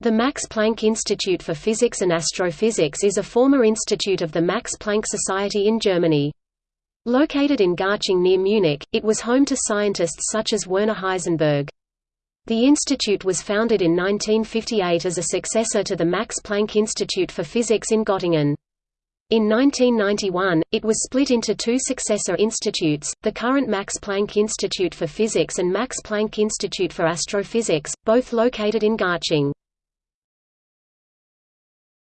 The Max Planck Institute for Physics and Astrophysics is a former institute of the Max Planck Society in Germany. Located in Garching near Munich, it was home to scientists such as Werner Heisenberg. The institute was founded in 1958 as a successor to the Max Planck Institute for Physics in Göttingen. In 1991, it was split into two successor institutes, the current Max Planck Institute for Physics and Max Planck Institute for Astrophysics, both located in Garching.